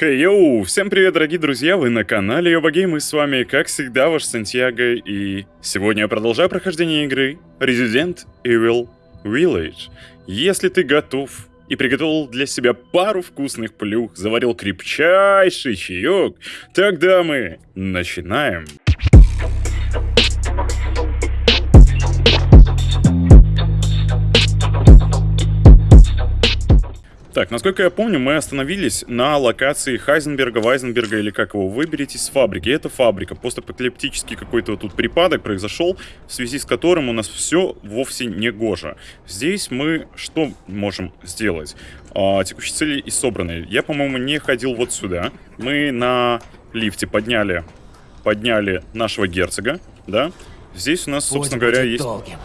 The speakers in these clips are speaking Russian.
Хей-йоу! Всем привет, дорогие друзья! Вы на канале Йобагейм, и с вами, как всегда, ваш Сантьяго, и сегодня я продолжаю прохождение игры Resident Evil Village. Если ты готов и приготовил для себя пару вкусных плюх, заварил крепчайший чаек, тогда мы начинаем. Так, насколько я помню, мы остановились на локации Хайзенберга, Вайзенберга или как его, выберитесь с фабрики. Это фабрика. Постапокалиптический какой-то вот тут припадок произошел, в связи с которым у нас все вовсе не гоже. Здесь мы что можем сделать? А, текущие цели и собранные. Я, по-моему, не ходил вот сюда. Мы на лифте подняли, подняли нашего герцога, да? Здесь у нас, собственно говоря, есть долгим.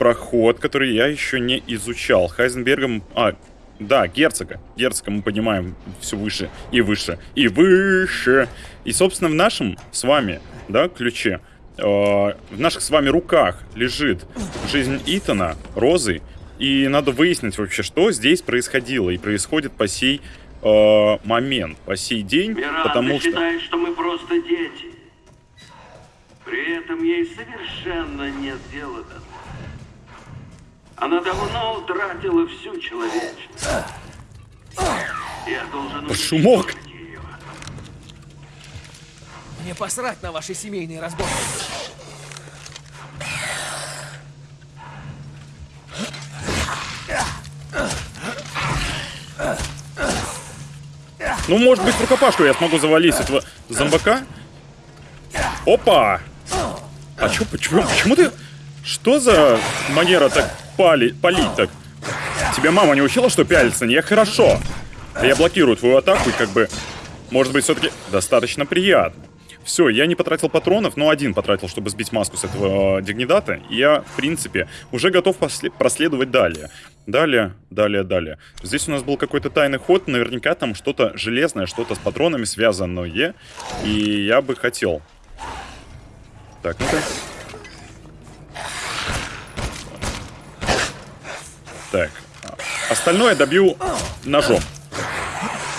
проход, который я еще не изучал. Хайзенбергом... А, да, герцога. Герцога мы поднимаем все выше и выше и выше. И, собственно, в нашем с вами, да, ключе, э, в наших с вами руках лежит жизнь Итана, Розы. И надо выяснить вообще, что здесь происходило и происходит по сей э, момент, по сей день, Миранда потому что... считает, что мы просто дети. При этом ей совершенно нет дела до нас. Она давно утратила всю человечность. Я должен Шумок! ее. Мне посрать на ваши семейные разборки. Ну, может быть, в рукопашку я смогу завалить этого зомбака? Опа! А чё, почему, почему ты... Что за манера так пали, палить так. Тебя мама не учила, что пялиться не хорошо. Я блокирую твою атаку и как бы, может быть, все-таки достаточно приятно. Все, я не потратил патронов, но один потратил, чтобы сбить маску с этого э, дигнидата. И я, в принципе, уже готов проследовать далее. Далее, далее, далее. Здесь у нас был какой-то тайный ход, наверняка там что-то железное, что-то с патронами связанное. И я бы хотел. Так, ну-ка. Так. Остальное добью ножом.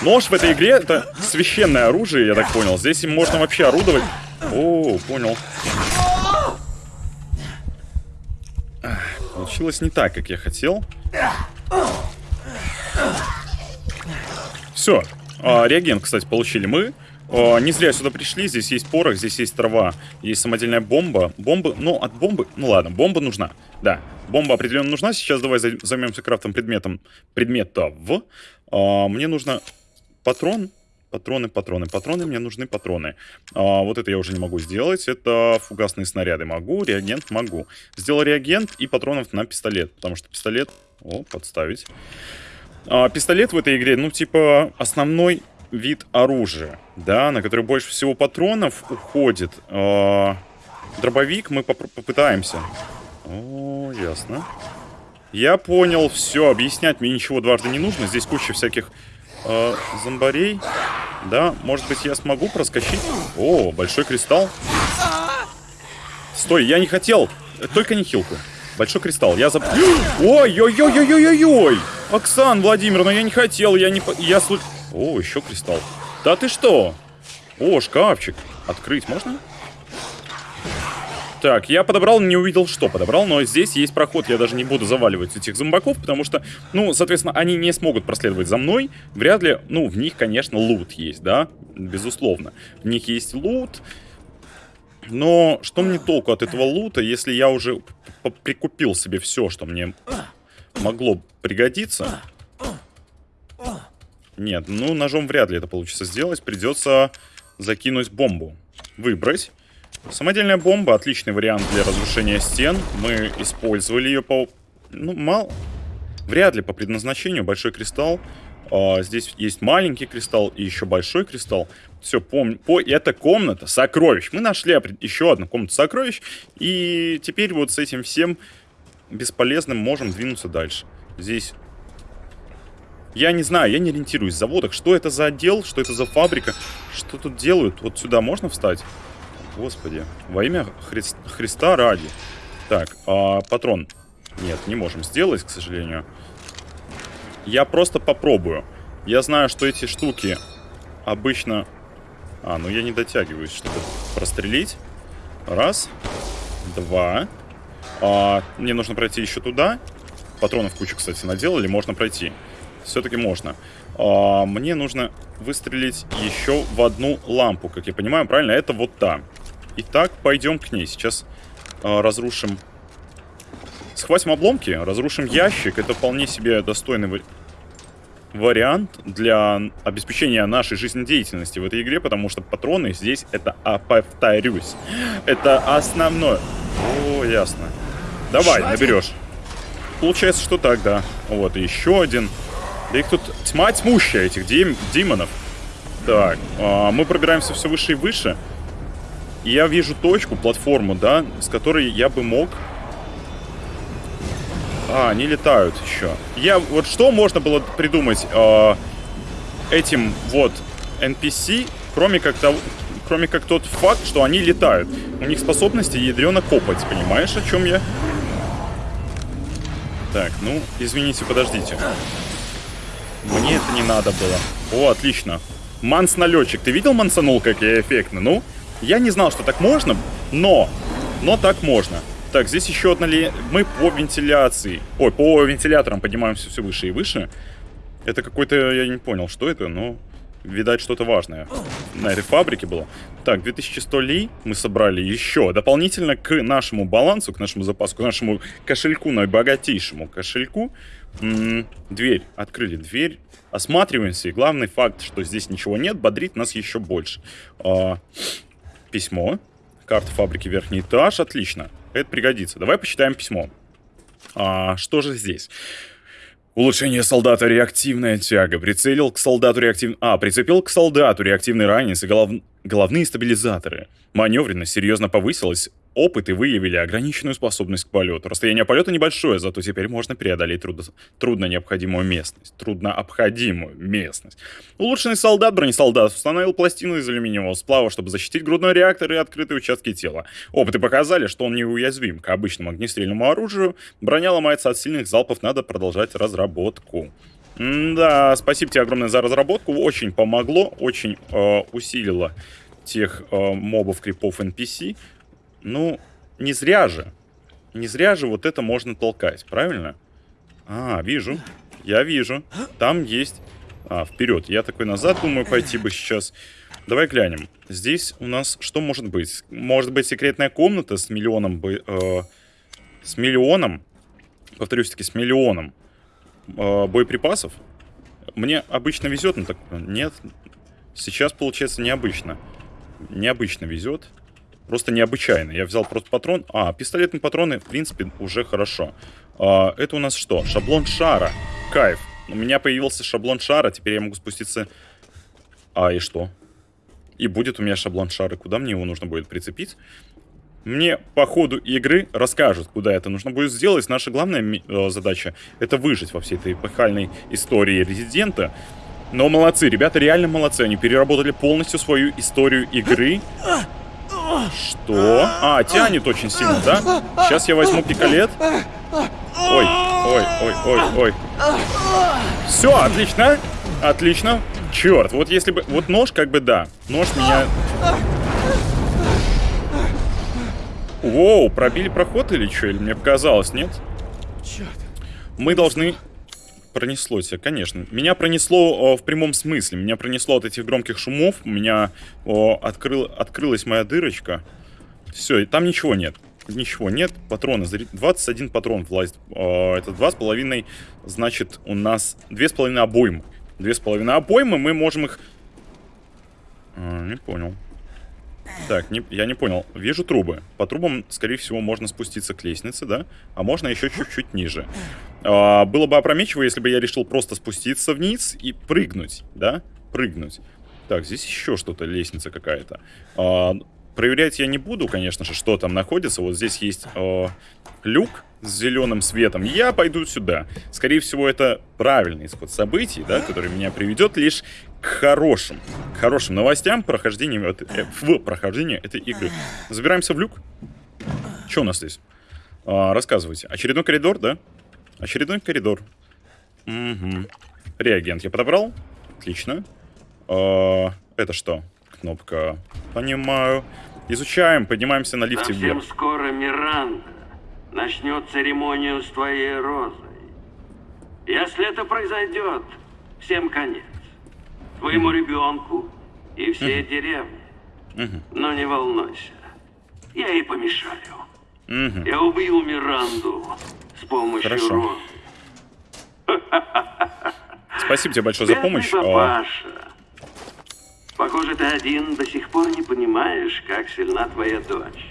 Нож в этой игре это священное оружие, я так понял. Здесь им можно вообще орудовать. О, понял. Получилось не так, как я хотел. Все. А, реагент, кстати, получили мы. А, не зря сюда пришли. Здесь есть порох, здесь есть трава, есть самодельная бомба. Бомба, ну, от бомбы... Ну ладно, бомба нужна. Да, Бомба определенно нужна. Сейчас давай займемся крафтом предметом предметов. А, мне нужно патрон. Патроны, патроны, патроны. Мне нужны патроны. А, вот это я уже не могу сделать. Это фугасные снаряды могу. Реагент могу. Сделал реагент и патронов на пистолет. Потому что пистолет... О, подставить. А, пистолет в этой игре, ну, типа, основной вид оружия, да, на который больше всего патронов уходит. А, дробовик мы поп попытаемся о, ясно. Я понял, все, объяснять мне ничего дважды не нужно. Здесь куча всяких э, зомбарей. Да, может быть, я смогу проскочить? О, большой кристалл. Стой, я не хотел. Только не хилку. Большой кристалл. Я зап... Ой-ой-ой-ой-ой-ой! Оксан Владимировна, я не хотел, я не... Я слу... О, еще кристалл. Да ты что? О, шкафчик. Открыть можно? Так, я подобрал, не увидел, что подобрал, но здесь есть проход, я даже не буду заваливать этих зомбаков, потому что, ну, соответственно, они не смогут проследовать за мной, вряд ли, ну, в них, конечно, лут есть, да, безусловно, в них есть лут, но что мне толку от этого лута, если я уже прикупил себе все, что мне могло пригодиться? Нет, ну, ножом вряд ли это получится сделать, придется закинуть бомбу, выбрать. Самодельная бомба, отличный вариант для разрушения стен. Мы использовали ее по... Ну, мало... Вряд ли по предназначению. Большой кристалл. А, здесь есть маленький кристалл и еще большой кристалл. Все, помню. По... Это комната сокровищ. Мы нашли еще одну комнату сокровищ. И теперь вот с этим всем бесполезным можем двинуться дальше. Здесь... Я не знаю, я не ориентируюсь в заводах. Что это за отдел, что это за фабрика, что тут делают? Вот сюда можно встать? Господи. Во имя Хри Христа ради. Так, а, патрон. Нет, не можем сделать, к сожалению. Я просто попробую. Я знаю, что эти штуки обычно... А, ну я не дотягиваюсь, чтобы прострелить. Раз. Два. А, мне нужно пройти еще туда. Патронов кучу, кстати, наделали. Можно пройти. Все-таки можно. А, мне нужно выстрелить еще в одну лампу, как я понимаю. Правильно? Это вот та. Итак, пойдем к ней. Сейчас а, разрушим... Схватим обломки, разрушим ящик. Это вполне себе достойный ва- вариант для обеспечения нашей жизнедеятельности в этой игре, потому что патроны здесь это, а, повторюсь, это основное. О, ясно. Давай, наберешь. Получается, что так, да. Вот, еще один. Да их тут тьма тьмущая, этих дем- демонов. Так, а, мы пробираемся все выше и выше. И я вижу точку, платформу, да, с которой я бы мог... А, они летают еще. Я... Вот что можно было придумать а, этим вот NPC, кроме как того... Кроме как тот факт, что они летают. У них способности ядрено копать, понимаешь, о чем я? Так, ну, извините, подождите. Мне это не надо было. О, отлично. Манс-налетчик. Ты видел мансанул, как я эффектно? Ну, я не знал, что так можно, но... Но так можно. Так, здесь еще одна ли... Мы по вентиляции. Ой, по вентиляторам поднимаемся все выше и выше. Это какой-то... Я не понял, что это, но... Видать, что-то важное на этой фабрике было. Так, 2100 ли мы собрали еще. Дополнительно к нашему балансу, к нашему запасу, к нашему кошельку, наибогатейшему кошельку. м, дверь. Открыли дверь. Осматриваемся. И главный факт, что здесь ничего нет, бодрит нас еще больше. А, письмо. Карта фабрики верхний этаж. Отлично. Это пригодится. Давай почитаем письмо. А, что же здесь? Улучшение солдата реактивная тяга. Прицелил к солдату реактивный... А, прицепил к солдату реактивный ранец и голов... головные стабилизаторы. Маневренность серьезно повысилась. Опыты выявили ограниченную способность к полету. Расстояние полета небольшое, зато теперь можно преодолеть трудно, трудно необходимую местность. Трудно обходимую местность. Улучшенный солдат, бронесолдат, установил пластину из алюминиевого сплава, чтобы защитить грудной реактор и открытые участки тела. Опыты показали, что он неуязвим к обычному огнестрельному оружию. Броня ломается от сильных залпов, надо продолжать разработку. Да, спасибо тебе огромное за разработку. Очень помогло, очень э, усилило тех э, мобов, крипов NPC. Ну, не зря же. Не зря же вот это можно толкать, правильно? А, вижу. Я вижу. Там есть... А, вперед. Я такой назад думаю пойти бы сейчас. Давай глянем. Здесь у нас что может быть? Может быть секретная комната с миллионом... бо- э, с миллионом... Повторюсь-таки, с миллионом э, боеприпасов. Мне обычно везет, но так... Нет. Сейчас получается необычно. Необычно везет. Просто необычайно. Я взял просто патрон. А, пистолетные патроны, в принципе, уже хорошо. А, это у нас что? Шаблон шара. Кайф. У меня появился шаблон шара. Теперь я могу спуститься... А, и что? И будет у меня шаблон шара. Куда мне его нужно будет прицепить? Мне по ходу игры расскажут, куда это нужно будет сделать. Наша главная э, задача — это выжить во всей этой эпохальной истории Резидента. Но молодцы, ребята реально молодцы. Они переработали полностью свою историю игры. Что? А, тянет очень сильно, да? Сейчас я возьму пикалет. Ой, ой, ой, ой, ой. Все, отлично. Отлично. Черт, вот если бы... Вот нож как бы да. Нож меня... Воу, пробили проход или что? Или мне показалось, нет? Черт. Мы должны... Пронесло тебя, конечно. Меня пронесло о, в прямом смысле. Меня пронесло от этих громких шумов. У меня о, открыл, открылась моя дырочка. Все, и там ничего нет. Ничего нет. Патроны. зри- 21 патрон влазит. О, это 2,5, значит, у нас 2,5 обоймы. 2,5 обоймы, мы можем их... А, не понял. Так, не- я не понял. Вижу трубы. По трубам, скорее всего, можно спуститься к лестнице, да? А можно еще чуть-чуть ниже. А, было бы опрометчиво, если бы я решил просто спуститься вниз и прыгнуть, да? Прыгнуть. Так, здесь еще что-то, лестница какая-то. А, проверять я не буду, конечно же, что там находится. Вот здесь есть а, люк с зеленым светом. Я пойду сюда. Скорее всего, это правильный исход событий, да, который меня приведет лишь к хорошим, к хорошим новостям прохождения, э, в прохождении этой игры. Забираемся в люк. Что у нас здесь? А, рассказывайте. Очередной коридор, да? Очередной коридор. Угу. Реагент я подобрал. Отлично. А, это что? Кнопка. Понимаю. Изучаем, поднимаемся на лифте Совсем вверх. скоро Миранда начнет церемонию с твоей розой. Если это произойдет, всем конец. Твоему ребенку и всей деревне. Но не волнуйся, я ей помешаю. Я убью Миранду с помощью Хорошо. розы. Спасибо тебе большое за помощь. А, папаша. Похоже, ты один до сих пор не понимаешь, как сильна твоя дочь.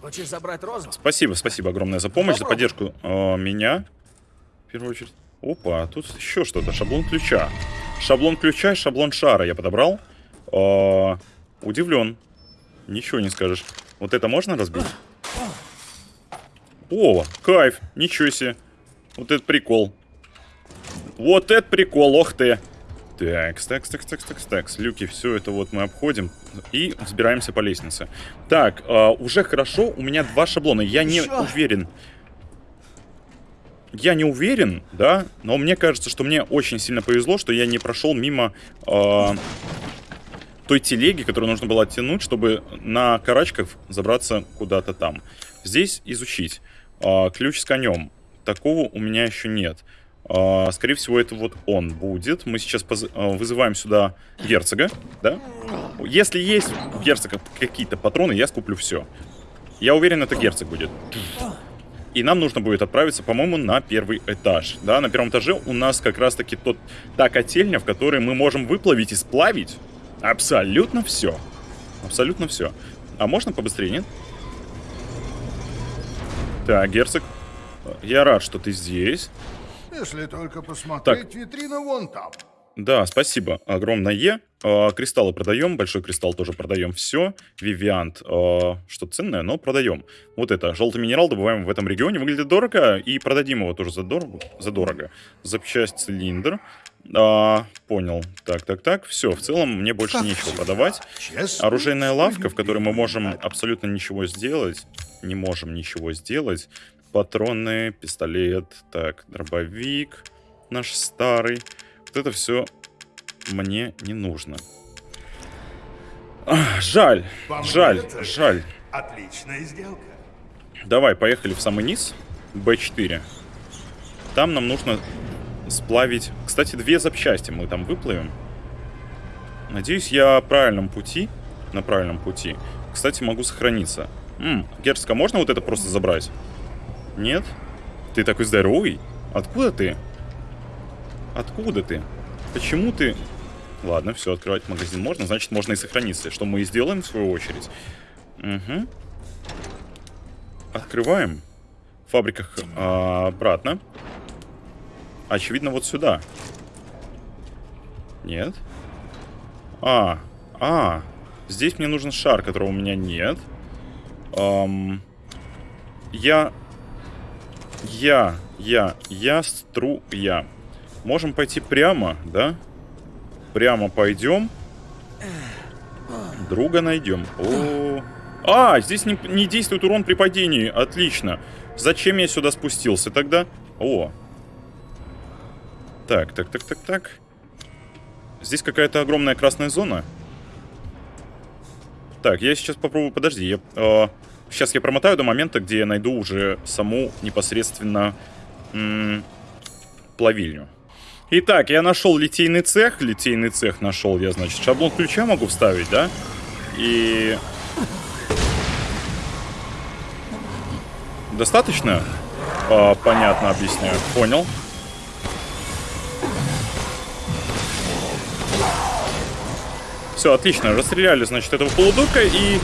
Хочешь забрать розу? Спасибо, спасибо огромное за помощь, за Попробуй. поддержку а, меня. В первую очередь. Опа, тут еще что-то. Шаблон ключа. Шаблон ключа и шаблон шара я подобрал. А, удивлен. Ничего не скажешь. Вот это можно разбить? О, кайф. Ничего себе. Вот это прикол. Вот это прикол, ох ты. Так, так, так, так, так, так, люки, все это вот мы обходим и взбираемся по лестнице. Так, а, уже хорошо, у меня два шаблона, я не Ещё? уверен. Я не уверен, да, но мне кажется, что мне очень сильно повезло, что я не прошел мимо а, той телеги, которую нужно было оттянуть, чтобы на карачках забраться куда-то там. Здесь изучить. А, ключ с конем. Такого у меня еще нет. А, скорее всего, это вот он будет. Мы сейчас а, вызываем сюда герцога, да? Если есть у герцога какие-то патроны, я скуплю все. Я уверен, это герцог будет. И нам нужно будет отправиться, по-моему, на первый этаж. Да, на первом этаже у нас как раз-таки тот, та котельня, в которой мы можем выплавить и сплавить абсолютно все. Абсолютно все. А можно побыстрее, нет? Так, герцог, я рад, что ты здесь. Если только посмотреть, витрина вон там. Да, спасибо огромное. А, кристаллы продаем, большой кристалл тоже продаем, все. Вивиант, а, что ценное, но продаем. Вот это, желтый минерал добываем в этом регионе, выглядит дорого, и продадим его тоже задорого. задорого. Запчасть цилиндр. А, понял. Так, так, так, все, в целом мне больше нечего продавать. Честно. Оружейная лавка, в которой мы можем абсолютно ничего сделать. Не можем ничего сделать. Патроны, пистолет, так, дробовик наш старый. Вот это все мне не нужно. Ах, жаль, жаль, это- жаль. Отличная сделка. Давай, поехали в самый низ. Б4. Там нам нужно сплавить... Кстати, две запчасти мы там выплавим. Надеюсь, я правильном пути. На правильном пути. Кстати, могу сохраниться. М, Герцога, можно вот это просто забрать? Нет? Ты такой здоровый? Откуда ты? Откуда ты? Почему ты... Ладно, все, открывать магазин можно, значит, можно и сохраниться. Что мы и сделаем, в свою очередь. Угу. Открываем. В фабриках а, обратно. Очевидно, вот сюда. Нет. А, а. Здесь мне нужен шар, которого у меня нет. Ам, я... Я, я, я, струя. Можем пойти прямо, да? Прямо пойдем. Друга найдем. О, а, здесь не, не действует урон при падении. Отлично. Зачем я сюда спустился тогда? О. Так, так, так, так, так. Здесь какая-то огромная красная зона. Так, я сейчас попробую... Подожди, я... э, сейчас я промотаю до момента, где я найду уже саму непосредственно м, плавильню. Итак, я нашел литейный цех. Литейный цех нашел я, значит, шаблон ключа могу вставить, да? И... Достаточно? А, понятно, объясняю. Понял. Все, отлично. Расстреляли, значит, этого полудурка и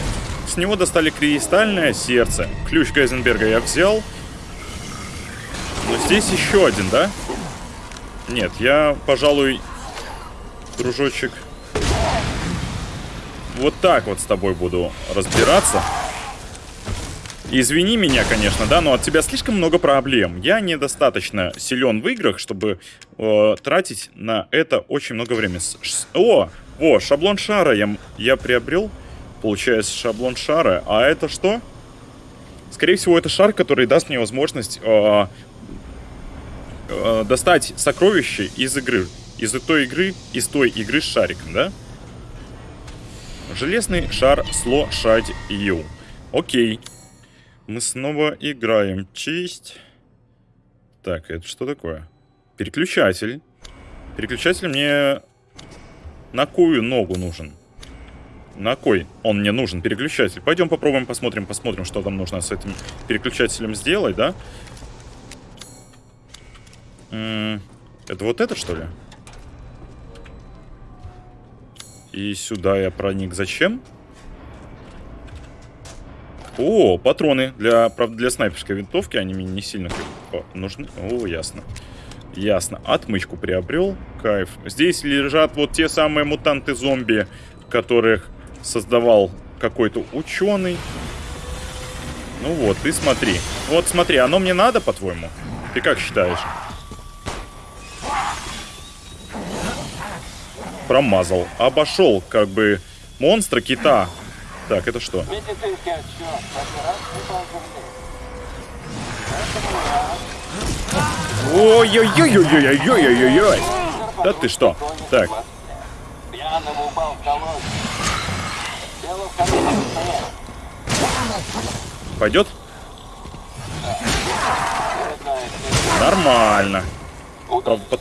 с него достали кристальное сердце. Ключ Гайзенберга я взял. Но здесь еще один, да? Нет, я, пожалуй, дружочек, вот так вот с тобой буду разбираться. Извини меня, конечно, да, но от тебя слишком много проблем. Я недостаточно силен в играх, чтобы э, тратить на это очень много времени. Ш- О, о, шаблон шара я, я приобрел. Получается, шаблон шара. А это что? Скорее всего, это шар, который даст мне возможность э, э, достать сокровища из игры. из той игры, из той игры с шариком, да? Железный шар сло шать ю. Окей. Мы снова играем. Честь. Так, это что такое? Переключатель. Переключатель мне на кою ногу нужен? На кой он мне нужен, переключатель? Пойдем попробуем, посмотрим, посмотрим, что там нужно с этим переключателем сделать, да? Это вот это, что ли? И сюда я проник. Зачем? О, патроны. Для, правда, для снайперской винтовки они мне не сильно нужны. О, ясно. Ясно. Отмычку приобрел. Кайф. Здесь лежат вот те самые мутанты-зомби, которых создавал какой-то ученый. Ну вот, ты смотри. Вот смотри, оно мне надо, по-твоему? Ты как считаешь? Промазал. Обошел, как бы, монстра кита. Так, это что? Ой-ой-ой-ой-ой-ой-ой-ой-ой! Да ты что? Так. Пойдет? Нормально. Правда.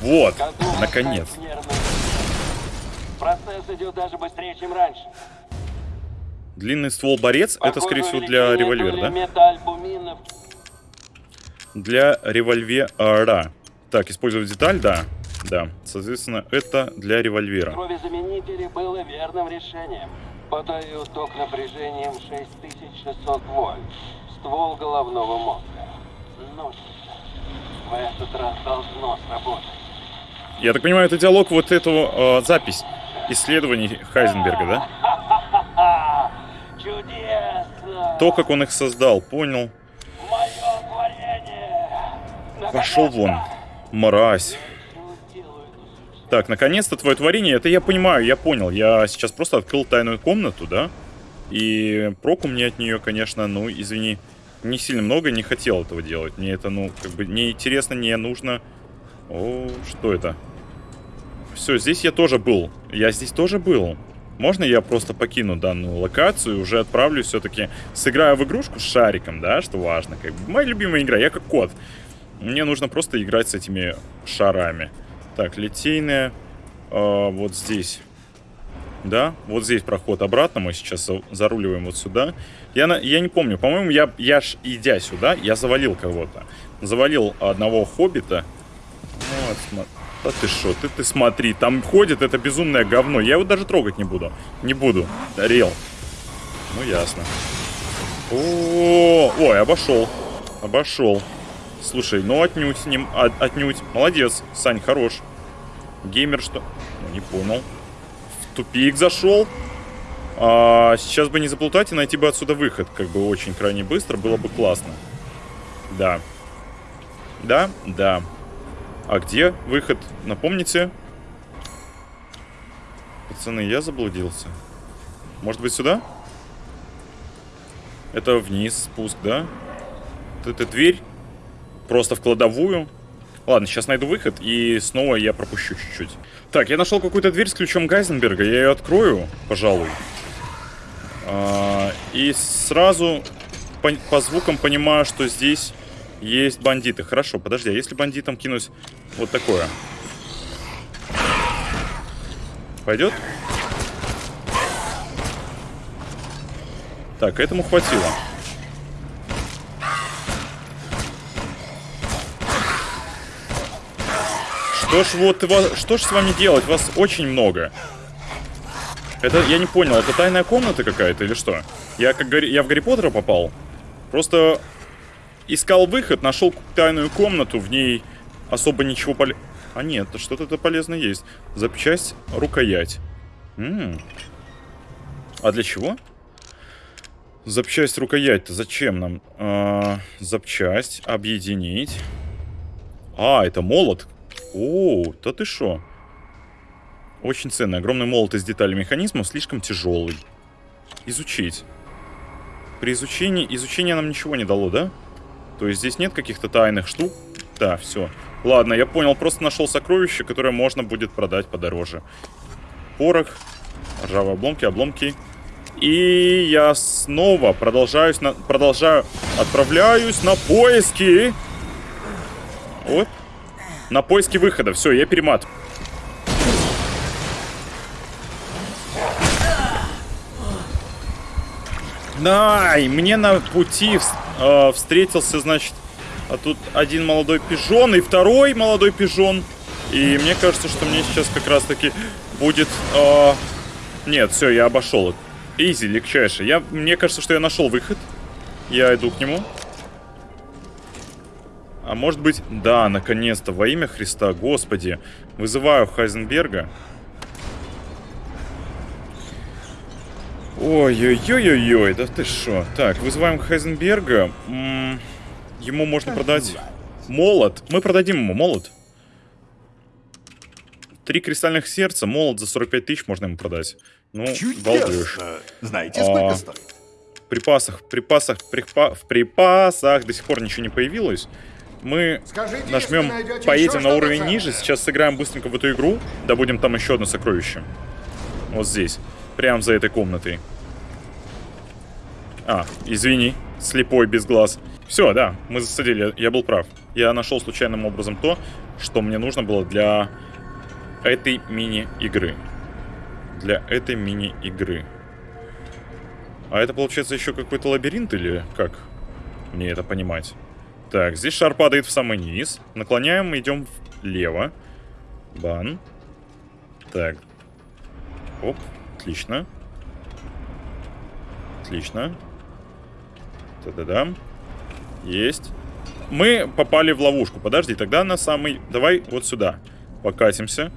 Вот, наконец. Процесс идет даже быстрее, чем раньше. Длинный ствол борец, это, скорее всего, для револьвера, да? Для револьвера. Так, использовать деталь, да. Да, соответственно, это для револьвера. Кровезаменители было верным решением. Подаю ток напряжением 6600 вольт. Ствол головного мозга. Ну, в этот раз должно сработать. Я так понимаю, это диалог вот этого э, запись исследований Хайзенберга, да? Чудесно! То, как он их создал, понял. Пошел вон, мразь. Так, наконец-то твое творение. Это я понимаю, я понял. Я сейчас просто открыл тайную комнату, да? И проку мне от нее, конечно, ну, извини, не сильно много, не хотел этого делать. Мне это, ну, как бы не интересно, не нужно. О, что это? Все, здесь я тоже был. Я здесь тоже был. Можно я просто покину данную локацию и уже отправлюсь все-таки, сыграю в игрушку с шариком, да, что важно. Как бы моя любимая игра, я как кот. Мне нужно просто играть с этими шарами. Так, литейная. Э, вот здесь. Да, вот здесь проход обратно. Мы сейчас заруливаем вот сюда. Я, на, я не помню. По-моему, я, я ж, идя сюда, я завалил кого-то. Завалил одного хоббита. Вот, смотри. Да ты что, ты, ты смотри, там ходит это безумное говно. Я его даже трогать не буду. Не буду. Рел. Ну, ясно. О, ой, обошел. Обошел. Слушай, ну отнюдь, не, от, отнюдь. Молодец, Сань, хорош. Геймер что? Ну, не понял. В тупик зашел. А, сейчас бы не заплутать и найти бы отсюда выход. Как бы очень крайне быстро. Было бы классно. Да. Да, да. А где выход? Напомните. Пацаны, я заблудился. Может быть сюда? Это вниз спуск, да? Это дверь? Просто в кладовую. Ладно, сейчас найду выход, и снова я пропущу чуть-чуть. Так, я нашел какую-то дверь с ключом Гайзенберга. Я ее открою, пожалуй. А, и сразу по, по звукам понимаю, что здесь есть бандиты. Хорошо, подожди, а если бандитам кинуть вот такое? Пойдет? Так, этому хватило. Что ж вот, что ж с вами делать? Вас очень много. Это, я не понял, это тайная комната какая-то или что? Я, как, я в Гарри Поттера попал? Просто искал выход, нашел тайную комнату, в ней особо ничего поле... А нет, что-то полезное есть. Запчасть, рукоять. М -м. А для чего? Запчасть, рукоять-то зачем нам? А, запчасть, объединить. А, это молот. О, да ты шо? Очень ценный. Огромный молот из деталей механизмов слишком тяжелый. Изучить. При изучении... Изучение нам ничего не дало, да? То есть здесь нет каких-то тайных штук? Да, все. Ладно, я понял. Просто нашел сокровище, которое можно будет продать подороже. Порох. Ржавые обломки, обломки. И я снова продолжаюсь на... Продолжаю... Отправляюсь на поиски. Вот. На поиски выхода. Все, я перемат. Ай, мне на пути э, встретился, значит, а тут один молодой пижон и второй молодой пижон. И мне кажется, что мне сейчас как раз-таки будет... Э... Нет, все, я обошел. Изи, легчайший. Я... Мне кажется, что я нашел выход. Я иду к нему. А может быть... Да, наконец-то, во имя Христа, Господи. Вызываю Хайзенберга. Ой-ой-ой-ой-ой, да ты что? Так, вызываем Хайзенберга. М -м ему можно продать молот. Мы продадим ему молот. Три кристальных сердца, молот за 45 тысяч можно ему продать. Ну, балдеж. Знаете, сколько а, стоит? В припасах, в припасах, припа в припасах до сих пор ничего не появилось. Мы Скажите, нажмем, поедем на уровень ниже, сейчас сыграем быстренько в эту игру, добудем там еще одно сокровище. Вот здесь. Прям за этой комнатой. А, извини, слепой без глаз. Все, да, мы засадили, я был прав. Я нашел случайным образом то, что мне нужно было для этой мини-игры. Для этой мини-игры. А это, получается, еще какой-то лабиринт или как? Мне это понимать. Так, здесь шар падает в самый низ. Наклоняем, идем влево. Бан. Так. Оп. Отлично. Отлично. Та-да-да. Есть. Мы попали в ловушку. Подожди, тогда на самый... Давай вот сюда. Покатимся.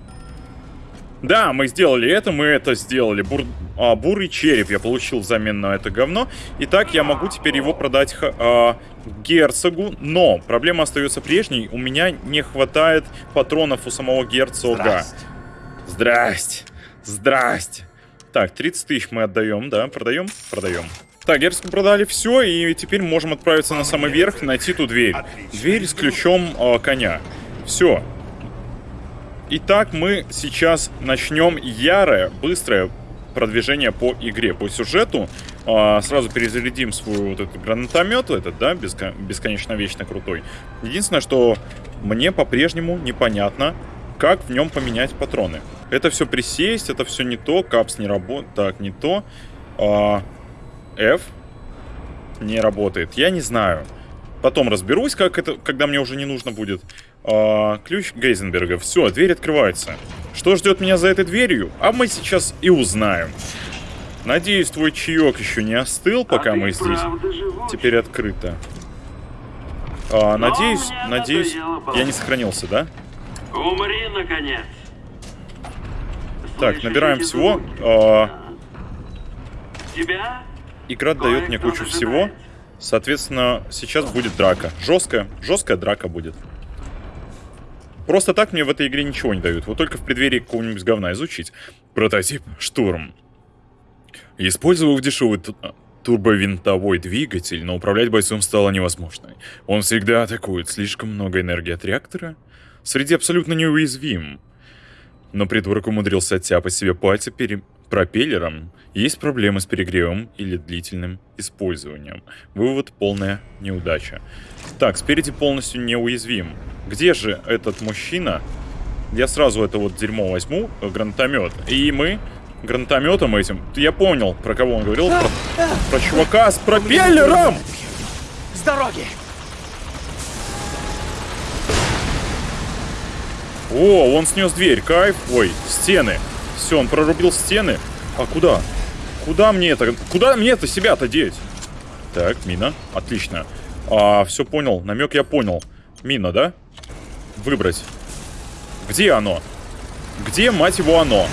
Да, мы сделали это, мы это сделали. Бур... А, бурый череп я получил взамен на это говно. Итак, я могу теперь его продать а, герцогу. Но проблема остается прежней. У меня не хватает патронов у самого герцога. Здрасте. Здрасте. Здрасте. Так, 30 тысяч мы отдаем, да, продаем? Продаем. Так, герцогу продали все, и теперь можем отправиться на самый верх, найти ту дверь. Дверь с ключом э, коня. Все. Итак, мы сейчас начнем ярое, быстрое продвижение по игре, по сюжету. Э, сразу перезарядим свой вот этот гранатомет, этот, да, беско бесконечно вечно крутой. Единственное, что мне по-прежнему непонятно, как в нем поменять патроны. Это все присесть, это все не то, капс не работает, так, не то. А, F не работает, я не знаю. Потом разберусь, как это, когда мне уже не нужно будет. А, ключ Гейзенберга. Все, дверь открывается. Что ждет меня за этой дверью? А мы сейчас и узнаем. Надеюсь, твой чаек еще не остыл, пока а мы здесь. Теперь открыто. А, надеюсь, надеюсь, я не сохранился, да? Умри, наконец. Так, набираем всего. А... Тебя? Игра дает мне кучу всего. Соответственно, сейчас будет драка. Жесткая, жесткая драка будет. Просто так мне в этой игре ничего не дают. Вот только в преддверии какого-нибудь говна изучить. Прототип «Штурм». Использовав дешевый турбовинтовой двигатель, но управлять бойцом стало невозможно. Он всегда атакует. Слишком много энергии от реактора — Среди абсолютно неуязвим. Но придурок умудрился оттяпать себе пальцы перед пропеллером. Есть проблемы с перегревом или длительным использованием. Вывод – полная неудача. Так, спереди полностью неуязвим. Где же этот мужчина? Я сразу это вот дерьмо возьму, э, гранатомет. И мы гранатометом этим... Я понял, про кого он говорил. Про, про чувака с пропеллером! С дороги! О, он снес дверь, кайф. Ой, стены. Все, он прорубил стены. А куда? Куда мне это? Куда мне это себя-то деть? Так, мина. Отлично. А, все понял. Намек я понял. Мина, да? Выбрать. Где оно? Где, мать его, оно?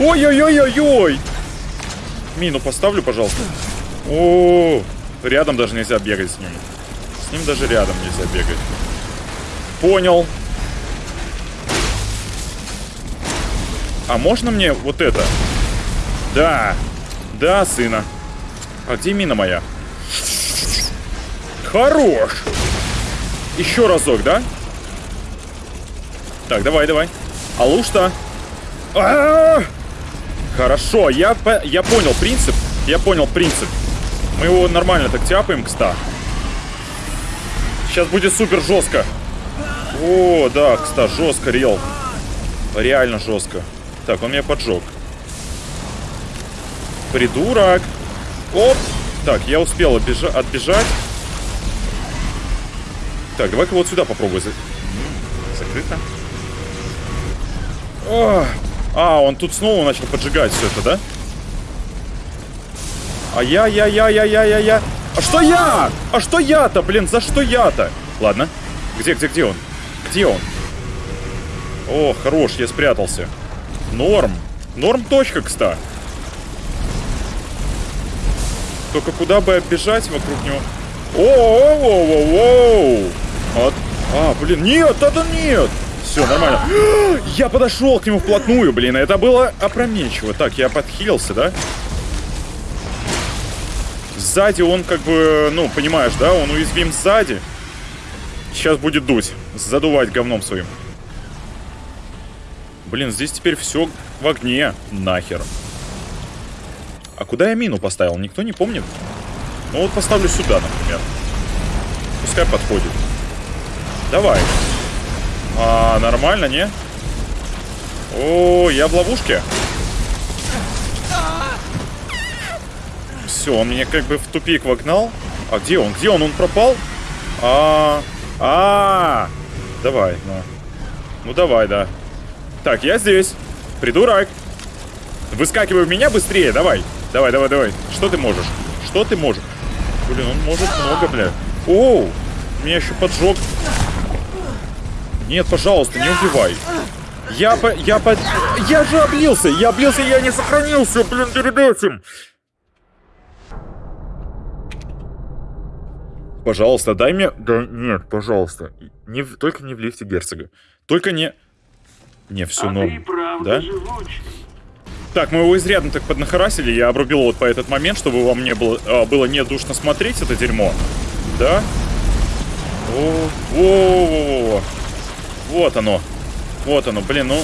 Ой-ой-ой-ой-ой! Мину поставлю, пожалуйста. О, -о, рядом даже нельзя бегать с ним. С ним даже рядом нельзя бегать. Понял. А можно мне вот это? Да. Да, сына. А где мина моя? Хорош! Еще разок, да? Так, давай, давай. Алушта. А -а -а! Хорошо, я, по я понял принцип. Я понял принцип. Мы его нормально так тяпаем к 100. Сейчас будет супер жестко. О, да, кстати, жестко, рел. Реально жестко. Так, он меня поджег. Придурок. Оп. Так, я успел отбежать. Так, давай-ка вот сюда попробую. Закрыто. О! А, он тут снова начал поджигать все это, да? А я, я, я, я, я, я, я. А что я? А что я-то, блин? За что я-то? Ладно. Где, где, где он? Где он? О, хорош, я спрятался. Норм. Норм точка, кстати. Только куда бы оббежать вокруг него? О-о-о-о-о-о! Вот. А, блин, нет, это нет! Все, нормально. Я подошел к нему вплотную, блин. Это было опрометчиво. Так, я подхилился, да? Сзади он как бы, ну, понимаешь, да? Он уязвим сзади. Сейчас будет дуть. Задувать говном своим. Блин, здесь теперь все в огне. Нахер. А куда я мину поставил? Никто не помнит? Ну вот поставлю сюда, например. Пускай подходит. Давай. А, нормально, не? О, я в ловушке. Все, он меня как бы в тупик вогнал. А где он? Где он? Он пропал? А, -а, -а, -а. давай, ну. Ну давай, да. Так, я здесь. Придурок. Выскакивай в меня быстрее, давай. Давай, давай, давай. Что ты можешь? Что ты можешь? Блин, он может много, бля. Оу, меня еще поджег. Нет, пожалуйста, не убивай. Я по... Я по... Я же облился! Я облился, я не сохранился, блин, перед этим! Пожалуйста, дай мне... Да нет, пожалуйста. Не. Только не в лифте герцога. Только не... Не, все, а норм. Да? Живучий. Так, мы его изрядно так поднахарасили. Я обрубил вот по этот момент, чтобы вам не было, а, было не душно смотреть это дерьмо. Да? О, о, о, о, о. Вот оно. Вот оно, блин, ну...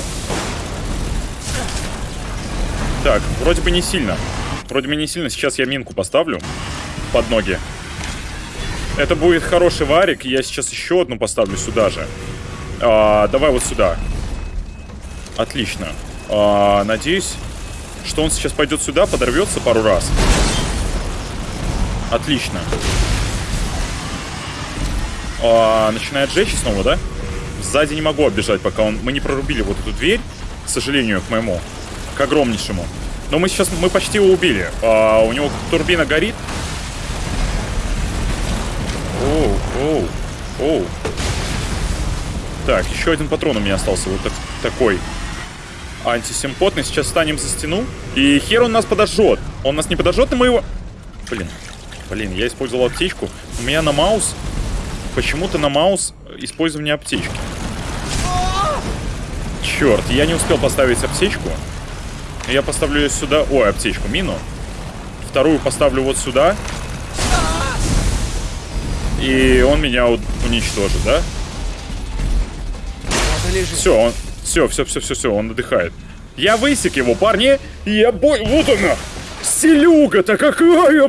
Так, вроде бы не сильно. Вроде бы не сильно. Сейчас я минку поставлю под ноги. Это будет хороший варик. Я сейчас еще одну поставлю сюда же. А, давай вот сюда. Отлично. А, надеюсь, что он сейчас пойдет сюда, подорвется пару раз. Отлично. А, начинает жечь снова, да? Сзади не могу оббежать, пока он... Мы не прорубили вот эту дверь, к сожалению, к моему, к огромнейшему. Но мы сейчас, мы почти его убили. А, у него турбина горит. Оу, оу, оу. Так, еще один патрон у меня остался, вот так, такой. Антисимпотный. Сейчас станем за стену. И хер он нас подожжет. Он нас не подожжет, но мы его... Блин, блин, я использовал аптечку. У меня на маус... Почему-то на маус использование аптечки. Черт, я не успел поставить аптечку. Я поставлю ее сюда. Ой, аптечку, мину. Вторую поставлю вот сюда. И он меня уничтожит, да? Все, он... Все, все, все, все, все, он отдыхает. Я высек его, парни. Я бой... Вот она! Селюга-то какая!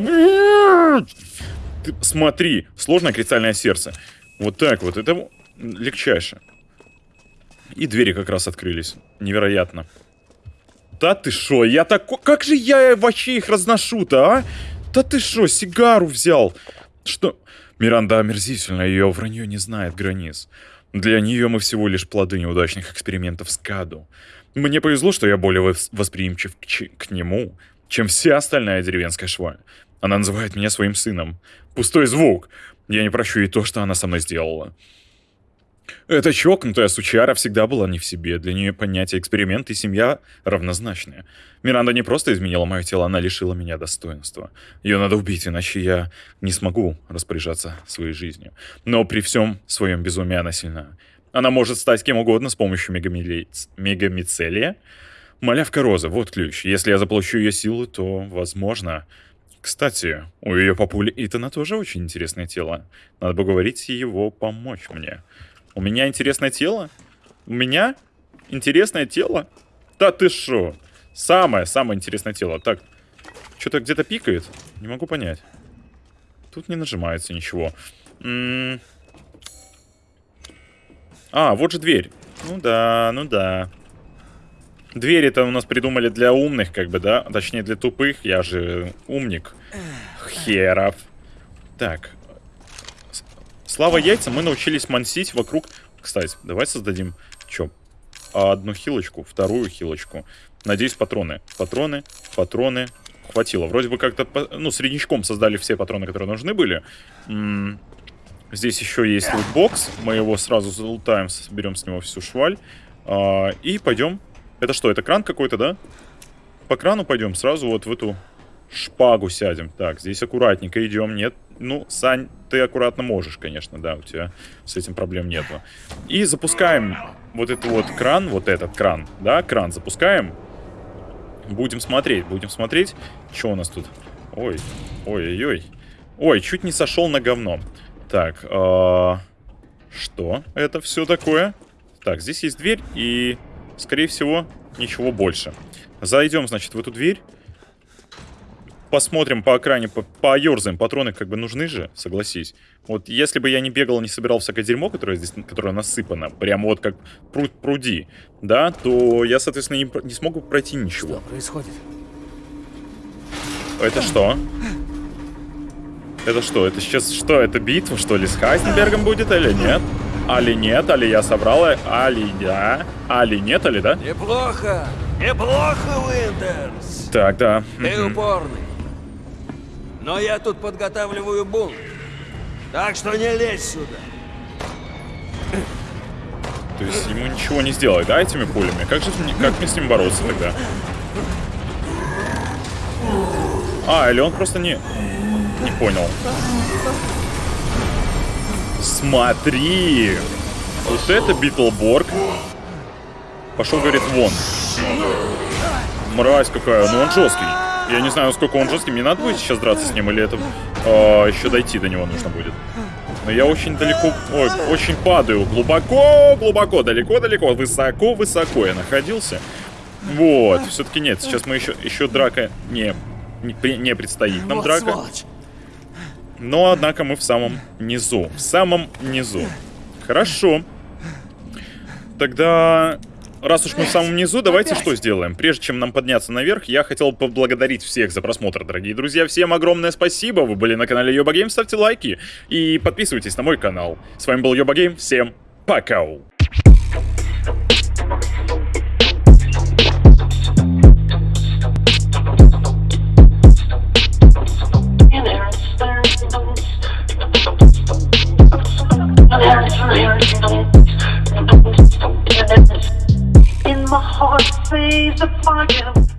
Ты смотри, сложное кристальное сердце. Вот так вот, это легчайше. И двери как раз открылись. Невероятно. Да ты шо, я такой... Как же я вообще их разношу-то, а? Да ты шо, сигару взял? Что... Миранда омерзительна, ее вранье не знает границ. Для нее мы всего лишь плоды неудачных экспериментов с Каду. Мне повезло, что я более восприимчив к, к нему, чем вся остальная деревенская шваль. Она называет меня своим сыном. Пустой звук. Я не прощу ей то, что она со мной сделала. Эта чокнутая сучара всегда была не в себе. Для нее понятие эксперимент и семья равнозначные. Миранда не просто изменила мое тело, она лишила меня достоинства. Ее надо убить, иначе я не смогу распоряжаться своей жизнью. Но при всем своем безумии она сильна. Она может стать кем угодно с помощью мегамицелия. Малявка Роза, вот ключ. Если я заполучу ее силу, то, возможно, Кстати, у ее папули Итана тоже очень интересное тело. Надо бы говорить его помочь мне. У меня интересное тело? У меня интересное тело? Да ты шо? Самое-самое интересное тело. Так, что-то где-то пикает? Не могу понять. Тут не нажимается ничего. М -м а, вот же дверь. Ну да, ну да. Двери-то у нас придумали для умных, как бы, да? Точнее, для тупых. Я же умник. Херов. Так. Слава яйца, мы научились мансить вокруг... Кстати, давай создадим... Чё? Одну хилочку, вторую хилочку. Надеюсь, патроны. Патроны, патроны. Хватило. Вроде бы как-то, ну, среднячком создали все патроны, которые нужны были. М -м Здесь еще есть лутбокс. Мы его сразу залутаем, соберем с него всю шваль. А, и пойдем это что, это кран какой-то, да? По крану пойдем, сразу вот в эту шпагу сядем. Так, здесь аккуратненько идем. Нет, ну, Сань, ты аккуратно можешь, конечно, да, у тебя с этим проблем нету. И запускаем вот этот вот кран, вот этот кран, да, кран запускаем. Будем смотреть, будем смотреть, что у нас тут. Ой, ой-ой-ой. Ой, чуть не сошел на говно. Так, э что это все такое? Так, здесь есть дверь и Скорее всего, ничего больше. Зайдем, значит, в эту дверь. Посмотрим по окране, по поерзаем. Патроны как бы нужны же, согласись. Вот если бы я не бегал, не собирал всякое дерьмо, которое здесь, которое насыпано, прямо вот как пруд пруди, да, то я, соответственно, не, не смогу пройти ничего. Что происходит? Это что? Это что? Это сейчас что? Это битва, что ли, с Хайзенбергом будет или нет? Али нет, али я собрал, али да, али нет, али да? Неплохо, неплохо, Уиндерс. Так, да. Ты упорный. Но я тут подготавливаю бунт. Так что не лезь сюда. То есть ему ничего не сделать, да, этими пулями? Как же как мне с ним бороться тогда? А, или он просто не... Не понял. Смотри! Вот это Битлборг. Пошел, говорит, вон. Мразь какая, ну он жесткий. Я не знаю, насколько он жесткий. Мне надо будет сейчас драться с ним, или это э, еще дойти до него нужно будет. Но я очень далеко, ой, очень падаю. Глубоко, глубоко, далеко, далеко, высоко, высоко я находился. Вот, все-таки нет, сейчас мы еще, еще драка не, не, не предстоит нам вот драка. Сволочь. Но, однако, мы в самом низу. В самом низу. Хорошо. Тогда, раз уж мы в самом низу, давайте что сделаем? Прежде чем нам подняться наверх, я хотел поблагодарить всех за просмотр, дорогие друзья. Всем огромное спасибо. Вы были на канале Йоба Гейм. Ставьте лайки и подписывайтесь на мой канал. С вами был Йоба Гейм. Всем пока. In my heart, say the fire.